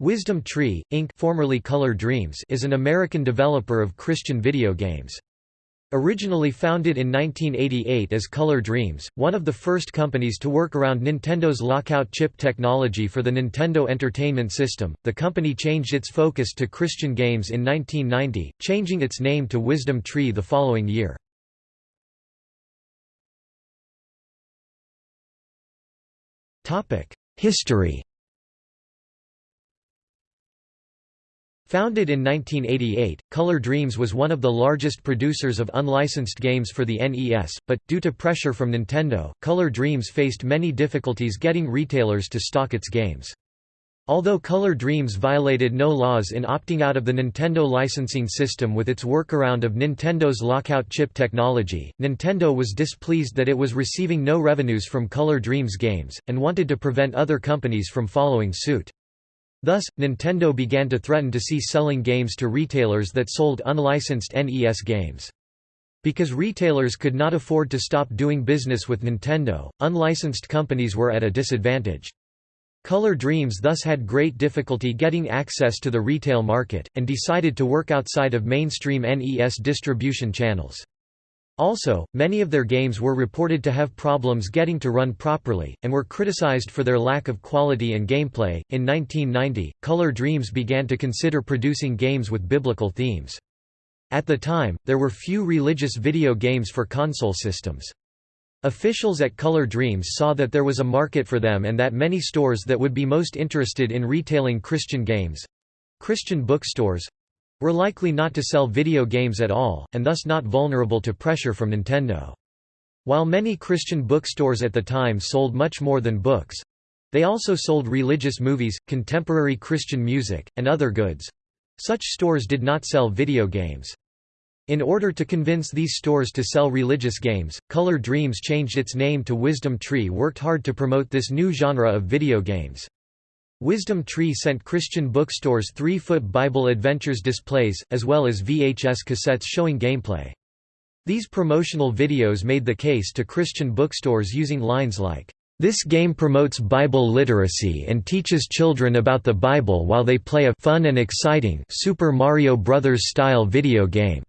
Wisdom Tree, Inc. formerly Color Dreams is an American developer of Christian video games. Originally founded in 1988 as Color Dreams, one of the first companies to work around Nintendo's lockout chip technology for the Nintendo Entertainment System, the company changed its focus to Christian games in 1990, changing its name to Wisdom Tree the following year. History Founded in 1988, Color Dreams was one of the largest producers of unlicensed games for the NES, but, due to pressure from Nintendo, Color Dreams faced many difficulties getting retailers to stock its games. Although Color Dreams violated no laws in opting out of the Nintendo licensing system with its workaround of Nintendo's lockout chip technology, Nintendo was displeased that it was receiving no revenues from Color Dreams games, and wanted to prevent other companies from following suit. Thus, Nintendo began to threaten to cease selling games to retailers that sold unlicensed NES games. Because retailers could not afford to stop doing business with Nintendo, unlicensed companies were at a disadvantage. Color Dreams thus had great difficulty getting access to the retail market, and decided to work outside of mainstream NES distribution channels. Also, many of their games were reported to have problems getting to run properly, and were criticized for their lack of quality and gameplay. In 1990, Color Dreams began to consider producing games with biblical themes. At the time, there were few religious video games for console systems. Officials at Color Dreams saw that there was a market for them and that many stores that would be most interested in retailing Christian games Christian bookstores were likely not to sell video games at all, and thus not vulnerable to pressure from Nintendo. While many Christian bookstores at the time sold much more than books, they also sold religious movies, contemporary Christian music, and other goods. Such stores did not sell video games. In order to convince these stores to sell religious games, Color Dreams changed its name to Wisdom Tree worked hard to promote this new genre of video games. Wisdom Tree sent Christian bookstores three-foot Bible Adventures displays, as well as VHS cassettes showing gameplay. These promotional videos made the case to Christian bookstores using lines like, "...this game promotes Bible literacy and teaches children about the Bible while they play a fun and exciting Super Mario Bros. style video game."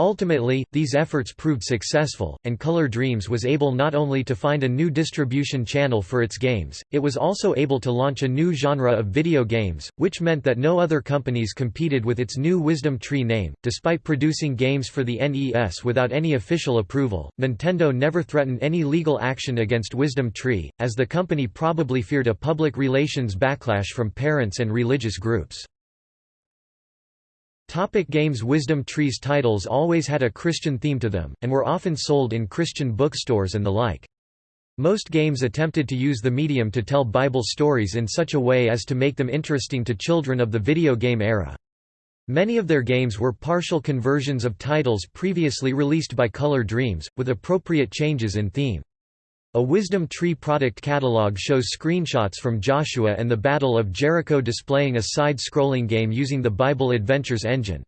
Ultimately, these efforts proved successful, and Color Dreams was able not only to find a new distribution channel for its games, it was also able to launch a new genre of video games, which meant that no other companies competed with its new Wisdom Tree name. Despite producing games for the NES without any official approval, Nintendo never threatened any legal action against Wisdom Tree, as the company probably feared a public relations backlash from parents and religious groups. Topic games Wisdom Trees titles always had a Christian theme to them, and were often sold in Christian bookstores and the like. Most games attempted to use the medium to tell Bible stories in such a way as to make them interesting to children of the video game era. Many of their games were partial conversions of titles previously released by Color Dreams, with appropriate changes in theme. A Wisdom Tree product catalog shows screenshots from Joshua and the Battle of Jericho displaying a side-scrolling game using the Bible Adventures engine.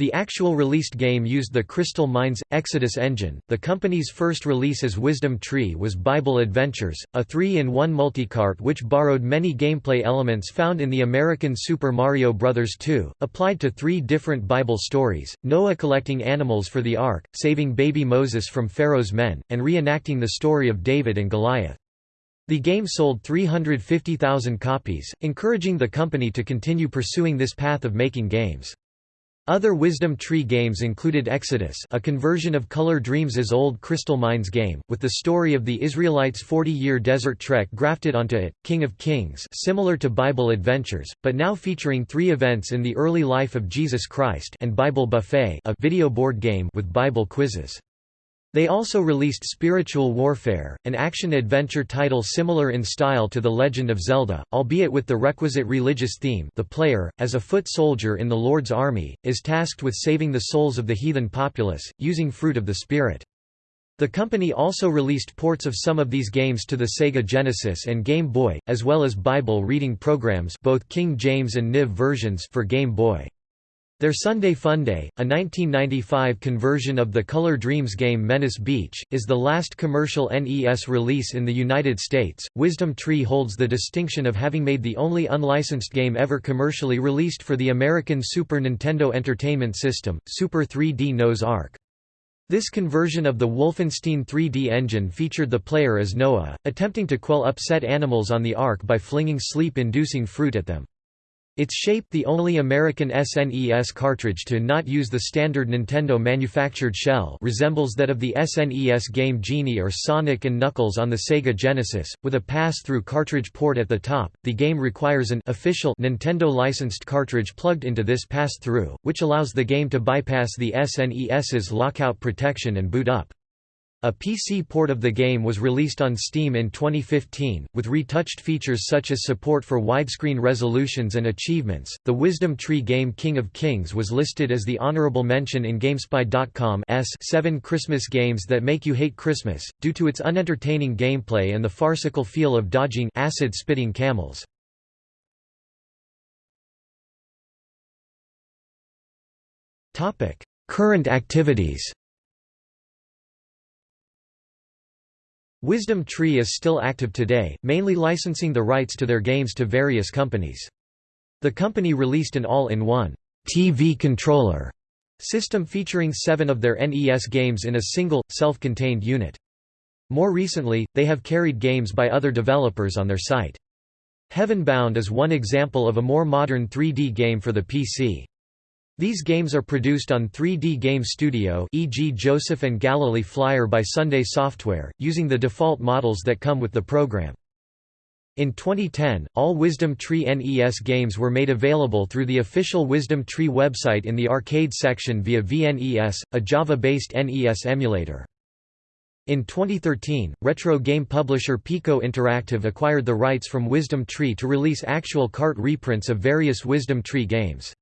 The actual released game used the Crystal Mines Exodus engine. The company's first release as Wisdom Tree was Bible Adventures, a 3-in-1 multicart which borrowed many gameplay elements found in the American Super Mario Bros. 2, applied to three different Bible stories: Noah collecting animals for the ark, saving baby Moses from Pharaoh's men, and reenacting the story of David and Goliath. The game sold 350,000 copies, encouraging the company to continue pursuing this path of making games. Other Wisdom Tree games included Exodus a conversion of Color Dreams' old Crystal Mines game, with the story of the Israelites' 40-year desert trek grafted onto it, King of Kings similar to Bible Adventures, but now featuring three events in the early life of Jesus Christ and Bible Buffet a video board game with Bible quizzes. They also released Spiritual Warfare, an action-adventure title similar in style to The Legend of Zelda, albeit with the requisite religious theme the player, as a foot soldier in the Lord's army, is tasked with saving the souls of the heathen populace, using fruit of the Spirit. The company also released ports of some of these games to the Sega Genesis and Game Boy, as well as Bible reading programs both King James and NIV versions for Game Boy. Their Sunday Funday, a 1995 conversion of the Color Dreams game Menace Beach, is the last commercial NES release in the United States. Wisdom Tree holds the distinction of having made the only unlicensed game ever commercially released for the American Super Nintendo Entertainment System, Super 3D Noah's Ark. This conversion of the Wolfenstein 3D engine featured the player as Noah, attempting to quell upset animals on the Ark by flinging sleep-inducing fruit at them. Its shape the only American SNES cartridge to not use the standard Nintendo-manufactured shell resembles that of the SNES game Genie or Sonic and Knuckles on the Sega Genesis, with a pass-through cartridge port at the top. The game requires an official Nintendo-licensed cartridge plugged into this pass-through, which allows the game to bypass the SNES's lockout protection and boot up. A PC port of the game was released on Steam in 2015, with retouched features such as support for widescreen resolutions and achievements. The Wisdom Tree game King of Kings was listed as the honorable mention in GameSpy.com's 7 Christmas games that make you hate Christmas, due to its unentertaining gameplay and the farcical feel of dodging acid-spitting camels. Current activities Wisdom Tree is still active today, mainly licensing the rights to their games to various companies. The company released an all-in-one TV controller system featuring seven of their NES games in a single, self-contained unit. More recently, they have carried games by other developers on their site. Heavenbound is one example of a more modern 3D game for the PC. These games are produced on 3D Game Studio e.g. Joseph and Galilee Flyer by Sunday Software, using the default models that come with the program. In 2010, all Wisdom Tree NES games were made available through the official Wisdom Tree website in the arcade section via VNES, a Java-based NES emulator. In 2013, retro game publisher Piko Interactive acquired the rights from Wisdom Tree to release actual cart reprints of various Wisdom Tree games.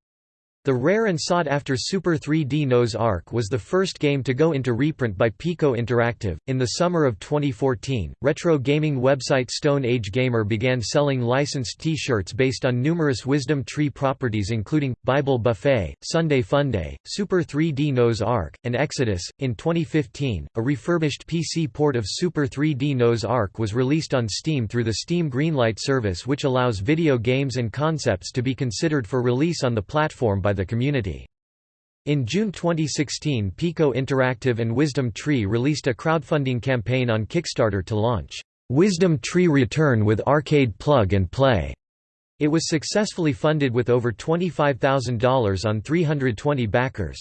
The rare and sought-after Super 3D Noah's Ark was the first game to go into reprint by Piko Interactive. In the summer of 2014, retro gaming website Stone Age Gamer began selling licensed T-shirts based on numerous Wisdom Tree properties including Bible Buffet, Sunday Funday, Super 3D Noah's Ark, and Exodus. In 2015, a refurbished PC port of Super 3D Noah's Ark was released on Steam through the Steam Greenlight service which allows video games and concepts to be considered for release on the platform by the community. In June 2016 Piko Interactive and Wisdom Tree released a crowdfunding campaign on Kickstarter to launch, "'Wisdom Tree Return with Arcade Plug and Play". It was successfully funded with over $25,000 on 320 backers.